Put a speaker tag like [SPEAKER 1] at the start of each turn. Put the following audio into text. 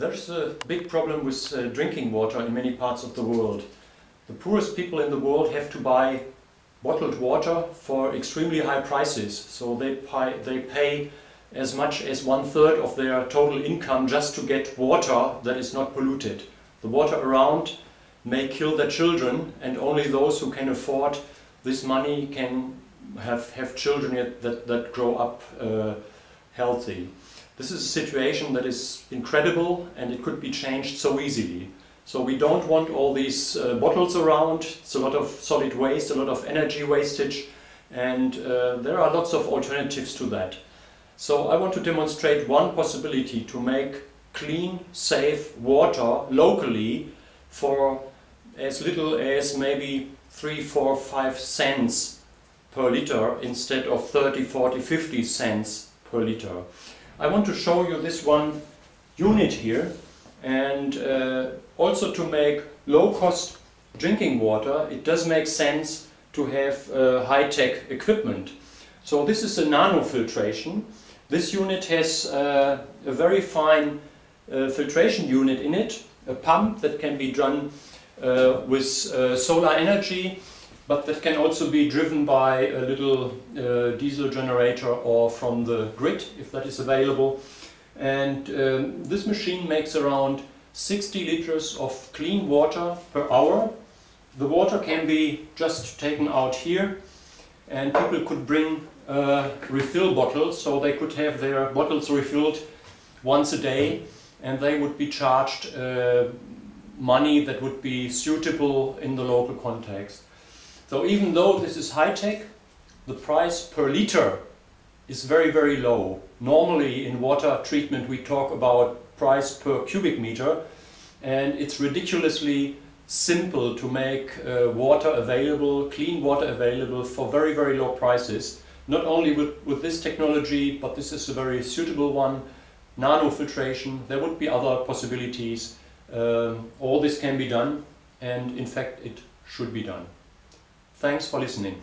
[SPEAKER 1] There's a big problem with uh, drinking water in many parts of the world. The poorest people in the world have to buy bottled water for extremely high prices. So they pay, they pay as much as one third of their total income just to get water that is not polluted. The water around may kill their children and only those who can afford this money can have, have children that, that grow up uh, healthy. This is a situation that is incredible and it could be changed so easily. So we don't want all these uh, bottles around, it's a lot of solid waste, a lot of energy wastage and uh, there are lots of alternatives to that. So I want to demonstrate one possibility to make clean, safe water locally for as little as maybe 3, 4, 5 cents per liter instead of 30, 40, 50 cents per liter. I want to show you this one unit here and uh, also to make low-cost drinking water it does make sense to have uh, high-tech equipment. So this is a nanofiltration. This unit has uh, a very fine uh, filtration unit in it, a pump that can be done uh, with uh, solar energy but that can also be driven by a little uh, diesel generator or from the grid if that is available. And um, this machine makes around 60 liters of clean water per hour. The water can be just taken out here and people could bring uh, refill bottles so they could have their bottles refilled once a day and they would be charged uh, money that would be suitable in the local context. So even though this is high-tech, the price per liter is very, very low. Normally in water treatment we talk about price per cubic meter and it's ridiculously simple to make uh, water available, clean water available for very, very low prices. Not only with, with this technology, but this is a very suitable one. Nanofiltration, there would be other possibilities. Um, all this can be done and in fact it should be done. Thanks for listening.